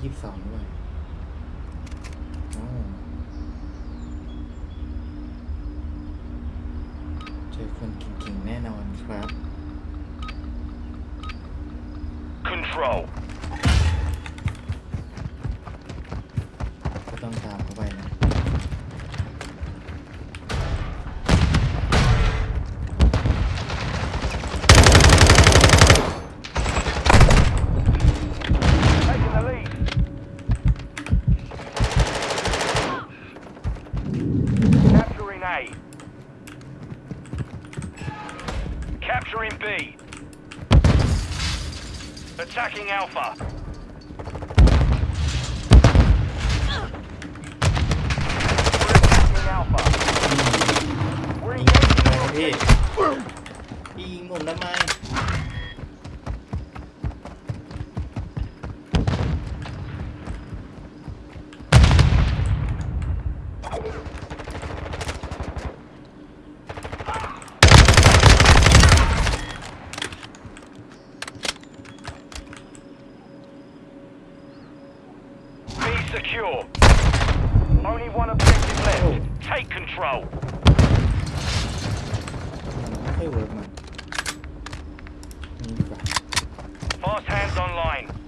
แรงยี่สิบสองด้วยอ๋อเจอคนเก่งๆแน่นอนครับ Control. ก็ต้องตามเข้าไปนะ Attacking Alpha. We're attacking Alpha. We're ยิงทำ engaging ไมพี่ objective. พี่ยิงผมทำไม secure. Only one objective left. Take control. Hey, Fast hands online.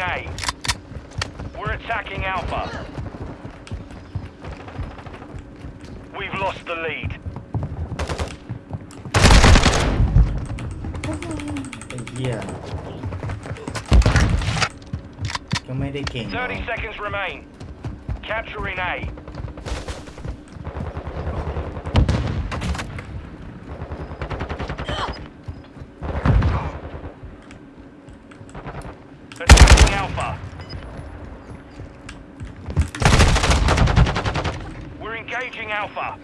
A. We're attacking Alpha. We've lost the lead. Yeah. 30 seconds remain. Capturing A. engaging Alpha.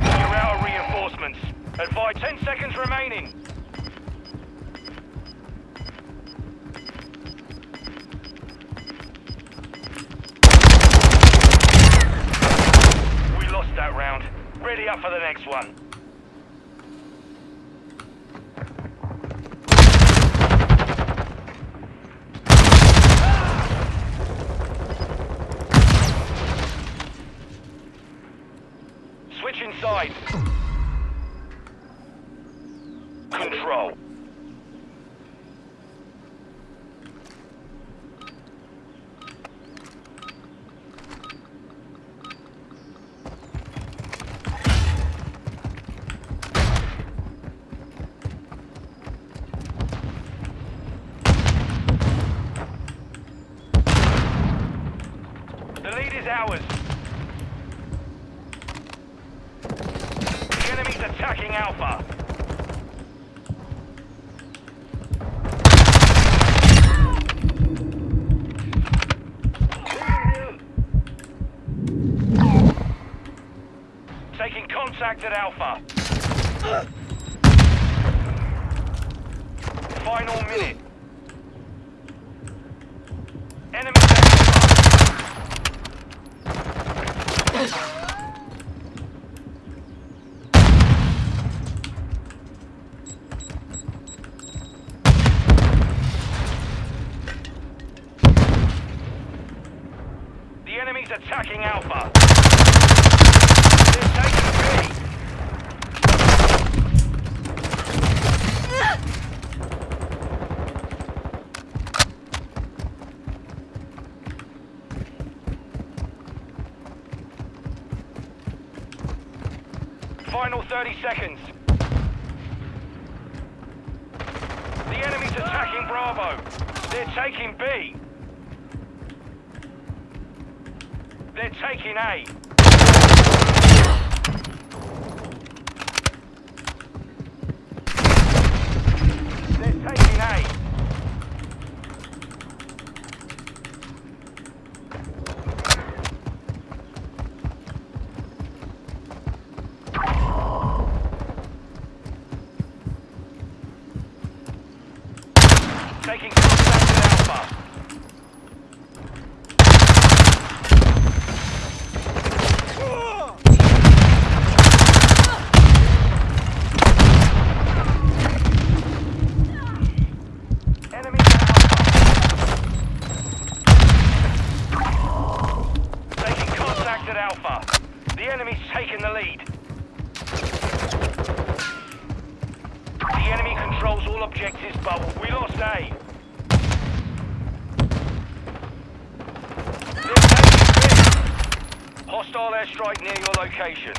You're out reinforcements. Advise 10 seconds remaining. We lost that round. Ready up for the next one. Switching sides. Control. is ours. The enemy's Alpha. Taking contact at Alpha. Final minute. Attacking Alpha. Final 30 seconds. The enemy's attacking Bravo. They're taking B. They're taking A. They're taking A. Taking contact with Alpha. Enemy at Alpha. Taking contact at Alpha. The enemy's taking the lead. The enemy controls all objectives, but we lost A. They're taking B. Hostile airstrike near your location.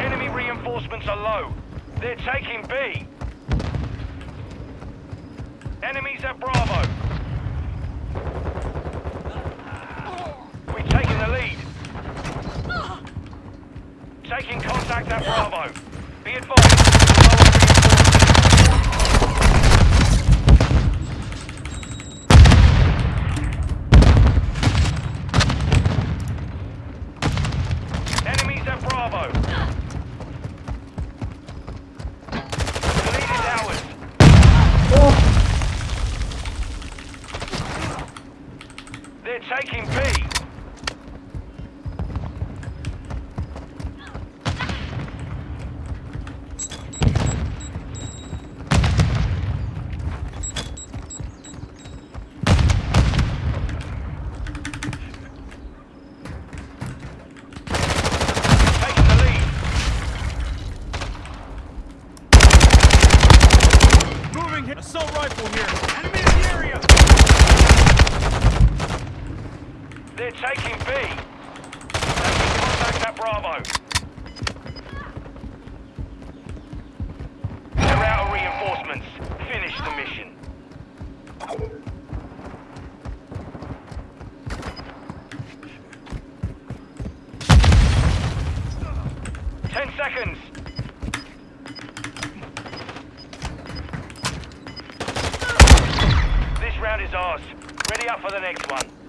Enemy reinforcements are low. They're taking B. Enemies at Bravo. We're taking the lead. Taking contact at Bravo. Be advised. Assault rifle here. Enemy in the area. They're taking B. Taking contact at Bravo. They're out of reinforcements. Finish the mission. Ten seconds. Is ours. Ready up for the next one.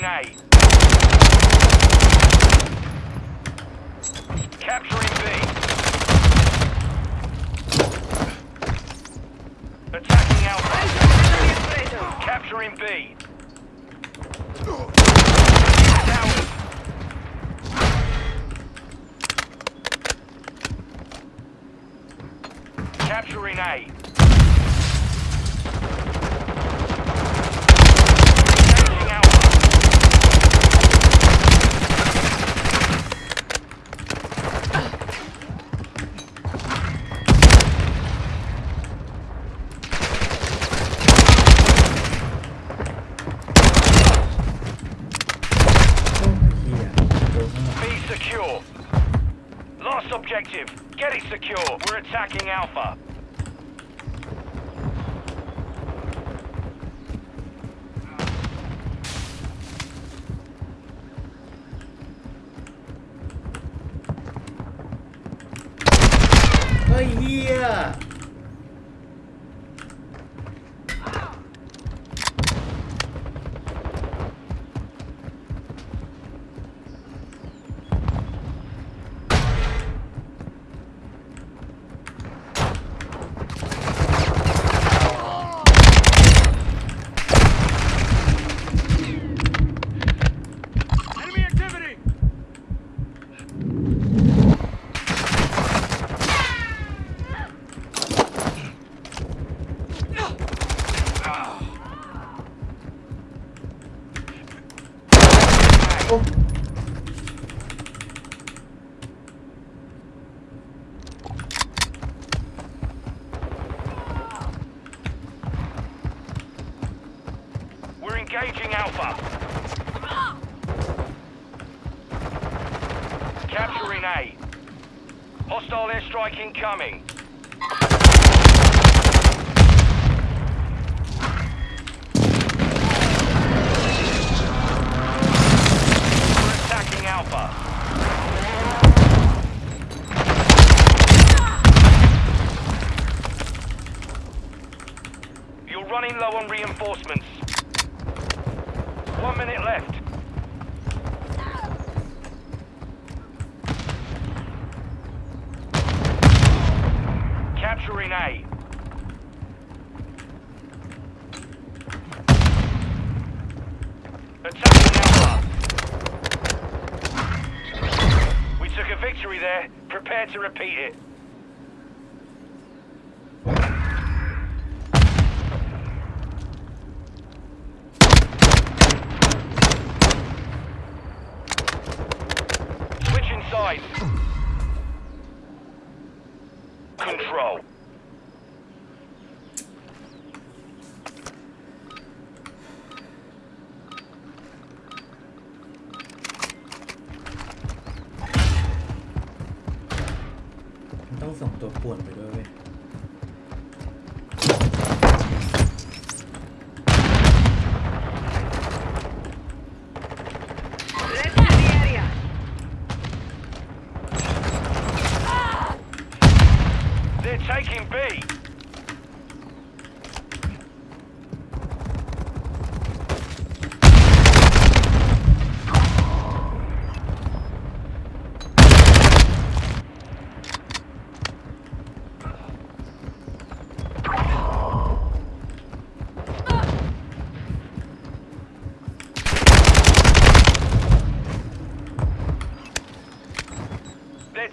Capturing A. Capturing B. Attacking Alpha. Capturing B. Towers. Capturing A. attacking Alpha. Оп. Reinforcements. One minute left. Capturing A. Attacking Alpha. We took a victory there. Prepare to repeat it.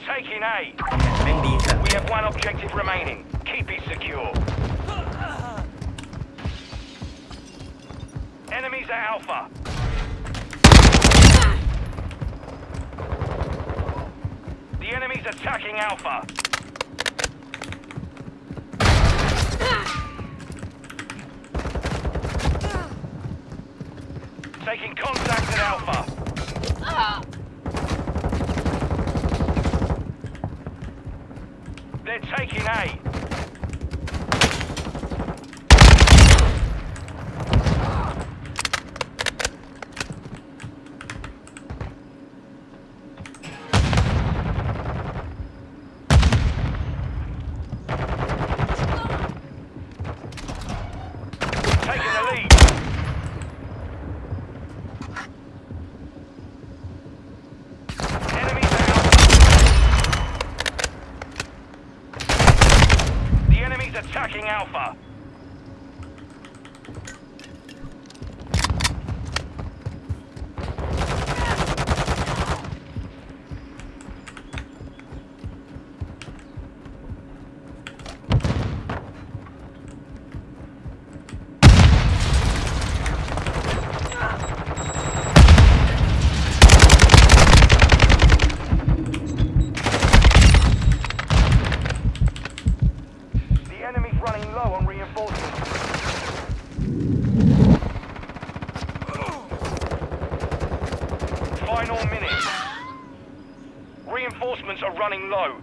taking A. We have one objective remaining. Keep it secure. Enemies are Alpha. The enemy's attacking Alpha. Taking contact at Alpha. They're Attacking Alpha. enemy's running low on reinforcements. Final minute. Reinforcements are running low.